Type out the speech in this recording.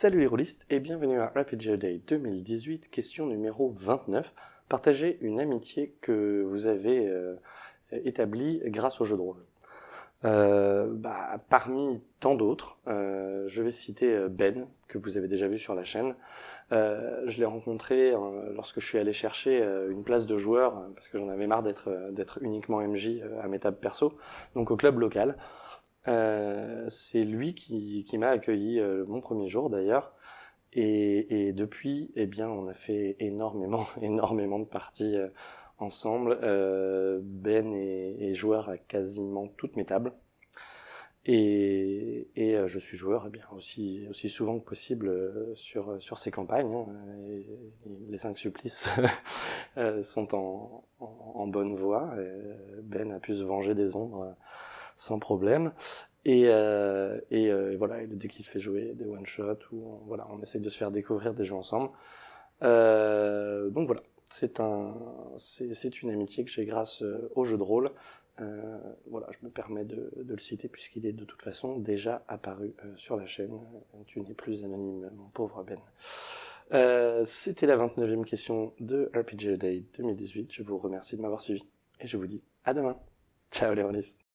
Salut les rôlistes et bienvenue à RPG Day 2018, question numéro 29. Partagez une amitié que vous avez euh, établie grâce au jeu de rôle. Euh, bah, parmi tant d'autres, euh, je vais citer Ben, que vous avez déjà vu sur la chaîne. je l'ai rencontré lorsque je suis allé chercher une place de joueur, parce que j'en avais marre d'être uniquement MJ à mes tables perso, donc au club local. Euh, c'est lui qui, qui m'a accueilli euh, mon premier jour d'ailleurs. Et, et, depuis, eh bien, on a fait énormément, énormément de parties euh, ensemble. ben est, joueur à quasiment toutes mes tables. Et, et je suis joueur eh bien, aussi, aussi souvent que possible sur, sur ces campagnes. Hein. les cinq supplices sont en, en, bonne voie. Ben a pu se venger des ombres sans problème. Et, euh, et euh, voilà, dès qu'il fait jouer des one shot ou voilà, on essaye de se faire découvrir des jeux ensemble. Euh, donc voilà, c'est un, c'est une amitié que j'ai grâce euh, au jeu de rôle. Voilà, je me permets de, le citer puisqu'il est de toute façon déjà apparu sur la chaîne. Tu n'es plus anonyme, mon pauvre Ben. C'était la 29e question de RPG Day 2018. Je vous remercie de m'avoir suivi et je vous dis à demain. Ciao les rôlistes